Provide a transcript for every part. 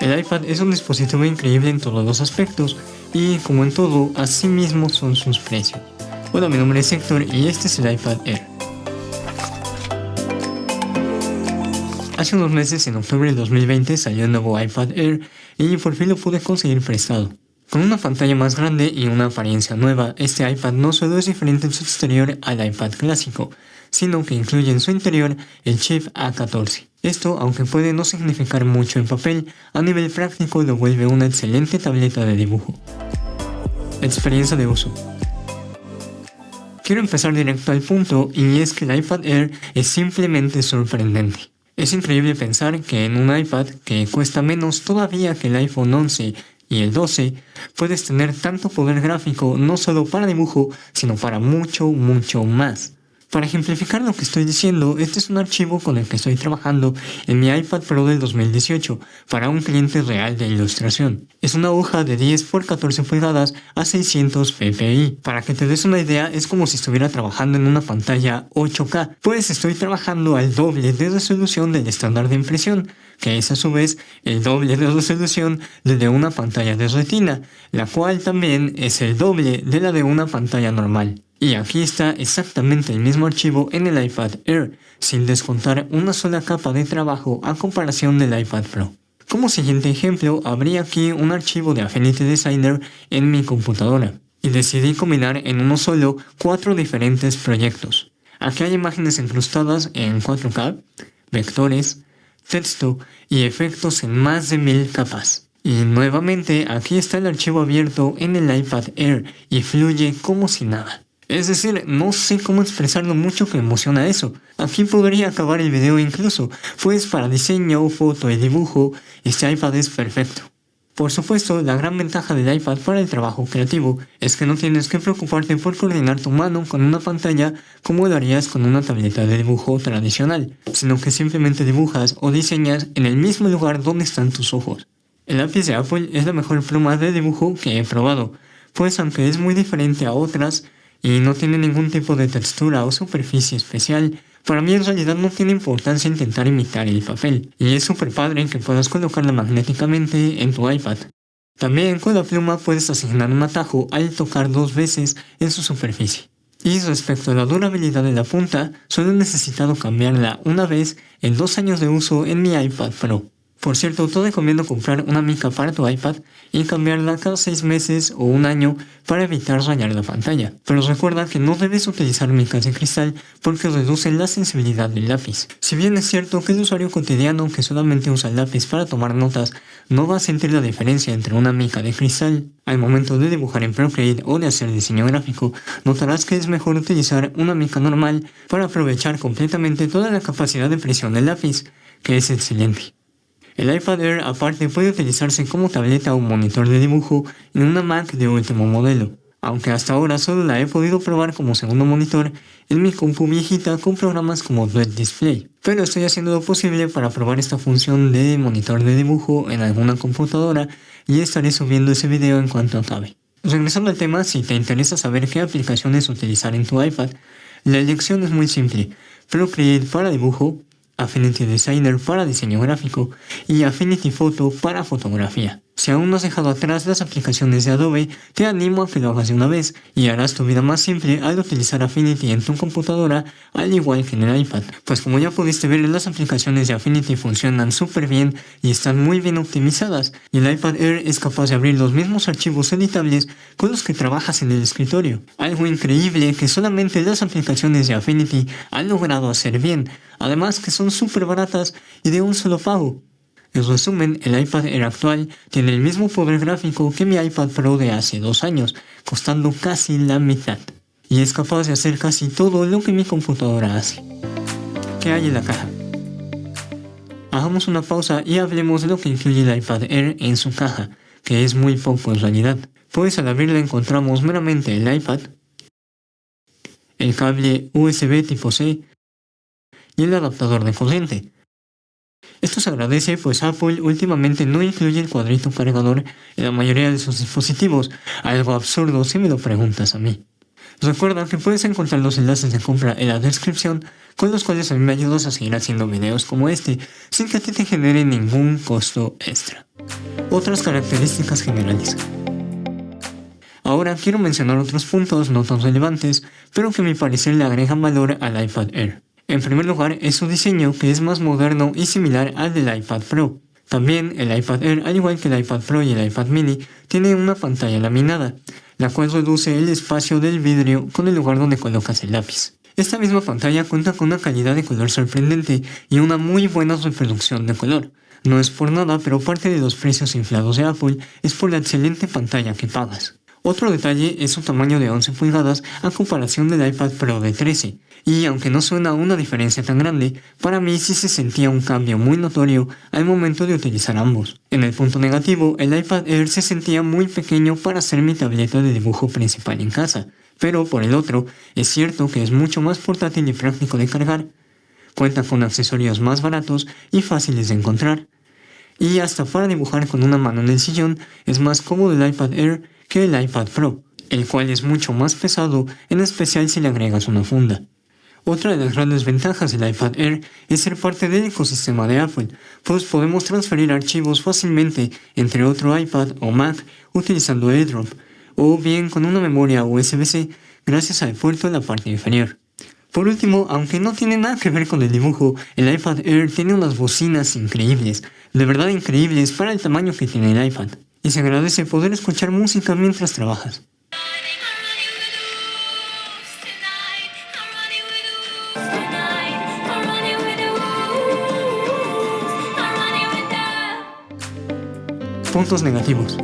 El iPad es un dispositivo increíble en todos los aspectos y como en todo, así mismo son sus precios. Hola, mi nombre es Héctor y este es el iPad Air. Hace unos meses, en octubre del 2020, salió el nuevo iPad Air y por fin lo pude conseguir prestado. Con una pantalla más grande y una apariencia nueva, este iPad no solo es diferente en su exterior al iPad clásico, sino que incluye en su interior el chip A14. Esto, aunque puede no significar mucho en papel, a nivel práctico lo vuelve una excelente tableta de dibujo. Experiencia de uso Quiero empezar directo al punto y es que el iPad Air es simplemente sorprendente. Es increíble pensar que en un iPad que cuesta menos todavía que el iPhone 11 y el 12, puedes tener tanto poder gráfico no solo para dibujo, sino para mucho, mucho más. Para ejemplificar lo que estoy diciendo, este es un archivo con el que estoy trabajando en mi iPad Pro del 2018 para un cliente real de ilustración. Es una hoja de 10 x 14 pulgadas a 600 ppi. Para que te des una idea, es como si estuviera trabajando en una pantalla 8K, pues estoy trabajando al doble de resolución del estándar de impresión, que es a su vez el doble de resolución de una pantalla de retina, la cual también es el doble de la de una pantalla normal. Y aquí está exactamente el mismo archivo en el iPad Air, sin descontar una sola capa de trabajo a comparación del iPad Pro. Como siguiente ejemplo, abrí aquí un archivo de Affinity Designer en mi computadora, y decidí combinar en uno solo cuatro diferentes proyectos. Aquí hay imágenes incrustadas en 4K, vectores, texto y efectos en más de mil capas. Y nuevamente aquí está el archivo abierto en el iPad Air y fluye como si nada. Es decir, no sé cómo expresar lo mucho que emociona eso. Aquí podría acabar el video incluso, pues para diseño, foto y dibujo, este iPad es perfecto. Por supuesto, la gran ventaja del iPad para el trabajo creativo es que no tienes que preocuparte por coordinar tu mano con una pantalla como lo harías con una tableta de dibujo tradicional, sino que simplemente dibujas o diseñas en el mismo lugar donde están tus ojos. El lápiz de Apple es la mejor pluma de dibujo que he probado, pues aunque es muy diferente a otras, y no tiene ningún tipo de textura o superficie especial, para mí en realidad no tiene importancia intentar imitar el papel, y es súper padre que puedas colocarla magnéticamente en tu iPad. También con la pluma puedes asignar un atajo al tocar dos veces en su superficie. Y respecto a la durabilidad de la punta, solo he necesitado cambiarla una vez en dos años de uso en mi iPad Pro. Por cierto, te recomiendo comprar una mica para tu iPad y cambiarla cada 6 meses o un año para evitar rayar la pantalla. Pero recuerda que no debes utilizar micas de cristal porque reducen la sensibilidad del lápiz. Si bien es cierto que el usuario cotidiano que solamente usa el lápiz para tomar notas no va a sentir la diferencia entre una mica de cristal, al momento de dibujar en Procreate o de hacer diseño gráfico, notarás que es mejor utilizar una mica normal para aprovechar completamente toda la capacidad de presión del lápiz, que es excelente. El iPad Air aparte puede utilizarse como tableta o monitor de dibujo en una Mac de último modelo, aunque hasta ahora solo la he podido probar como segundo monitor en mi compu viejita con programas como Duet Display, pero estoy haciendo lo posible para probar esta función de monitor de dibujo en alguna computadora y estaré subiendo ese video en cuanto acabe. Regresando al tema, si te interesa saber qué aplicaciones utilizar en tu iPad, la elección es muy simple, Procreate para dibujo, Affinity Designer para diseño gráfico y Affinity Photo para fotografía. Si aún no has dejado atrás las aplicaciones de Adobe, te animo a que lo hagas de una vez y harás tu vida más simple al utilizar Affinity en tu computadora al igual que en el iPad. Pues como ya pudiste ver, las aplicaciones de Affinity funcionan súper bien y están muy bien optimizadas y el iPad Air es capaz de abrir los mismos archivos editables con los que trabajas en el escritorio. Algo increíble que solamente las aplicaciones de Affinity han logrado hacer bien, además que son súper baratas y de un solo pago. En resumen, el iPad Air actual tiene el mismo poder gráfico que mi iPad Pro de hace dos años, costando casi la mitad. Y es capaz de hacer casi todo lo que mi computadora hace. ¿Qué hay en la caja? Hagamos una pausa y hablemos de lo que incluye el iPad Air en su caja, que es muy poco en realidad. Pues al abrirla encontramos meramente el iPad, el cable USB tipo C y el adaptador de corriente. Agradece pues Apple últimamente no incluye el cuadrito cargador en la mayoría de sus dispositivos, algo absurdo si me lo preguntas a mí. Recuerda que puedes encontrar los enlaces de compra en la descripción con los cuales a mí me ayudas a seguir haciendo videos como este sin que a ti te genere ningún costo extra. otras características generales. Ahora quiero mencionar otros puntos no tan relevantes, pero que a mi parecer le agregan valor al iPad Air. En primer lugar, es su diseño que es más moderno y similar al del iPad Pro. También el iPad Air, al igual que el iPad Pro y el iPad mini, tiene una pantalla laminada, la cual reduce el espacio del vidrio con el lugar donde colocas el lápiz. Esta misma pantalla cuenta con una calidad de color sorprendente y una muy buena reproducción de color. No es por nada, pero parte de los precios inflados de Apple es por la excelente pantalla que pagas. Otro detalle es su tamaño de 11 pulgadas a comparación del iPad Pro de 13, y aunque no suena una diferencia tan grande, para mí sí se sentía un cambio muy notorio al momento de utilizar ambos. En el punto negativo, el iPad Air se sentía muy pequeño para ser mi tableta de dibujo principal en casa, pero por el otro, es cierto que es mucho más portátil y práctico de cargar, cuenta con accesorios más baratos y fáciles de encontrar, y hasta para dibujar con una mano en el sillón es más cómodo el iPad Air que el iPad Pro, el cual es mucho más pesado, en especial si le agregas una funda. Otra de las grandes ventajas del iPad Air es ser parte del ecosistema de Apple, pues podemos transferir archivos fácilmente entre otro iPad o Mac utilizando AirDrop, o bien con una memoria USB-C gracias al puerto en la parte inferior. Por último, aunque no tiene nada que ver con el dibujo, el iPad Air tiene unas bocinas increíbles, de verdad increíbles para el tamaño que tiene el iPad y se agradece poder escuchar música mientras trabajas. Puntos negativos.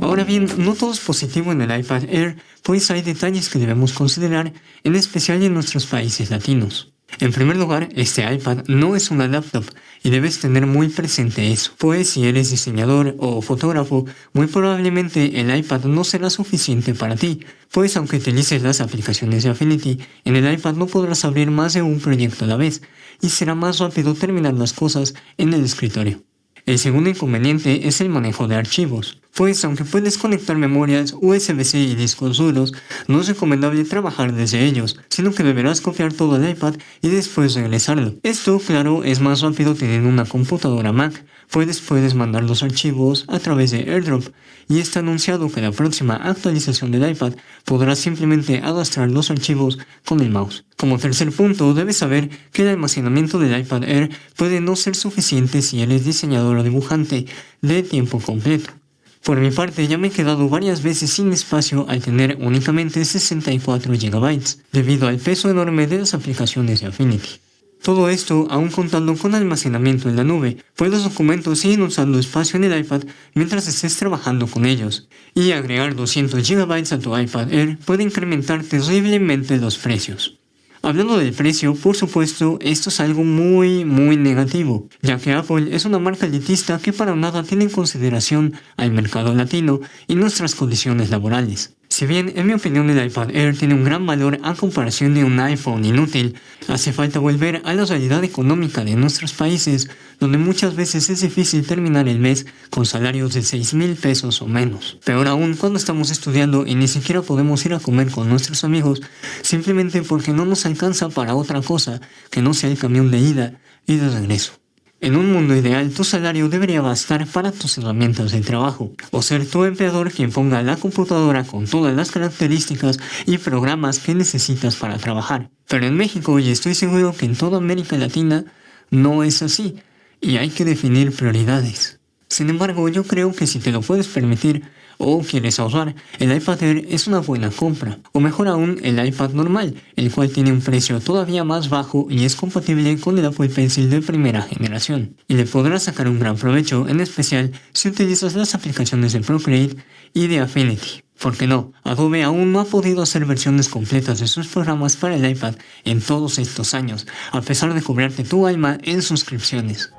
Ahora bien, no todo es positivo en el iPad Air, pues hay detalles que debemos considerar, en especial en nuestros países latinos. En primer lugar, este iPad no es una laptop y debes tener muy presente eso, pues si eres diseñador o fotógrafo, muy probablemente el iPad no será suficiente para ti, pues aunque utilices las aplicaciones de Affinity, en el iPad no podrás abrir más de un proyecto a la vez y será más rápido terminar las cosas en el escritorio. El segundo inconveniente es el manejo de archivos, pues aunque puedes conectar memorias USB-C y discos duros, no es recomendable trabajar desde ellos, sino que deberás copiar todo el iPad y después regresarlo. Esto, claro, es más rápido teniendo una computadora Mac, pues puedes mandar los archivos a través de AirDrop, y está anunciado que la próxima actualización del iPad podrá simplemente arrastrar los archivos con el mouse. Como tercer punto, debes saber que el almacenamiento del iPad Air puede no ser suficiente si eres diseñador o dibujante de tiempo completo. Por mi parte, ya me he quedado varias veces sin espacio al tener únicamente 64 GB, debido al peso enorme de las aplicaciones de Affinity. Todo esto aún contando con almacenamiento en la nube, pues los documentos siguen usando espacio en el iPad mientras estés trabajando con ellos, y agregar 200 GB a tu iPad Air puede incrementar terriblemente los precios. Hablando del precio, por supuesto, esto es algo muy, muy negativo, ya que Apple es una marca elitista que para nada tiene en consideración al mercado latino y nuestras condiciones laborales. Si bien en mi opinión el iPad Air tiene un gran valor a comparación de un iPhone inútil, hace falta volver a la realidad económica de nuestros países, donde muchas veces es difícil terminar el mes con salarios de 6 mil pesos o menos. Peor aún cuando estamos estudiando y ni siquiera podemos ir a comer con nuestros amigos, simplemente porque no nos alcanza para otra cosa que no sea el camión de ida y de regreso. En un mundo ideal, tu salario debería bastar para tus herramientas de trabajo, o ser tu empleador quien ponga la computadora con todas las características y programas que necesitas para trabajar. Pero en México, y estoy seguro que en toda América Latina, no es así, y hay que definir prioridades. Sin embargo, yo creo que si te lo puedes permitir, o quieres ahorrar, el iPad Air es una buena compra. O mejor aún, el iPad normal, el cual tiene un precio todavía más bajo y es compatible con el Apple Pencil de primera generación. Y le podrás sacar un gran provecho, en especial si utilizas las aplicaciones de Procreate y de Affinity. Porque no, Adobe aún no ha podido hacer versiones completas de sus programas para el iPad en todos estos años, a pesar de cobrarte tu alma en suscripciones.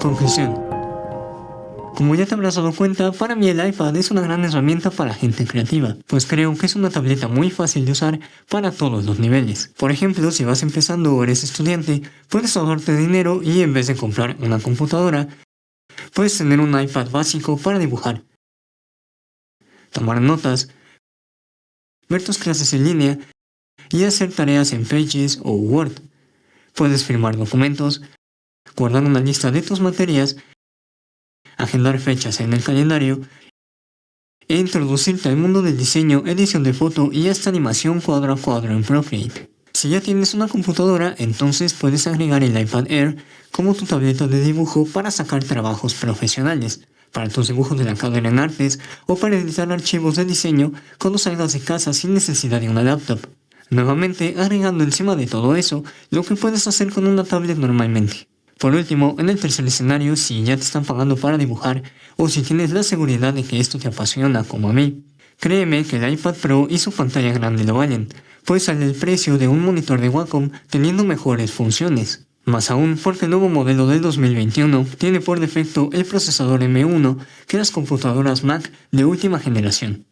Conclusión. Como ya te habrás dado cuenta, para mí el iPad es una gran herramienta para gente creativa, pues creo que es una tableta muy fácil de usar para todos los niveles. Por ejemplo, si vas empezando o eres estudiante, puedes ahorrarte dinero y en vez de comprar una computadora, puedes tener un iPad básico para dibujar, tomar notas, ver tus clases en línea y hacer tareas en Pages o Word. Puedes firmar documentos, guardar una lista de tus materias agendar fechas en el calendario e introducirte al mundo del diseño, edición de foto y hasta animación cuadro a cuadro en Procreate. Si ya tienes una computadora, entonces puedes agregar el iPad Air como tu tableta de dibujo para sacar trabajos profesionales, para tus dibujos de la carrera en artes o para editar archivos de diseño cuando salgas de casa sin necesidad de una laptop. Nuevamente, agregando encima de todo eso lo que puedes hacer con una tablet normalmente. Por último, en el tercer escenario, si ya te están pagando para dibujar o si tienes la seguridad de que esto te apasiona como a mí, créeme que el iPad Pro y su pantalla grande lo valen, pues sale el precio de un monitor de Wacom teniendo mejores funciones. Más aún porque el nuevo modelo del 2021 tiene por defecto el procesador M1 que las computadoras Mac de última generación.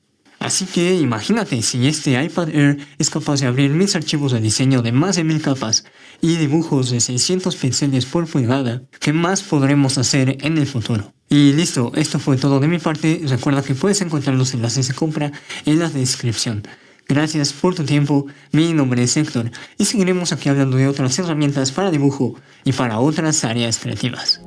Así que imagínate si este iPad Air es capaz de abrir mis archivos de diseño de más de mil capas y dibujos de 600 píxeles por pulgada, ¿qué más podremos hacer en el futuro? Y listo, esto fue todo de mi parte. Recuerda que puedes encontrar los enlaces de compra en la descripción. Gracias por tu tiempo, mi nombre es Héctor y seguiremos aquí hablando de otras herramientas para dibujo y para otras áreas creativas.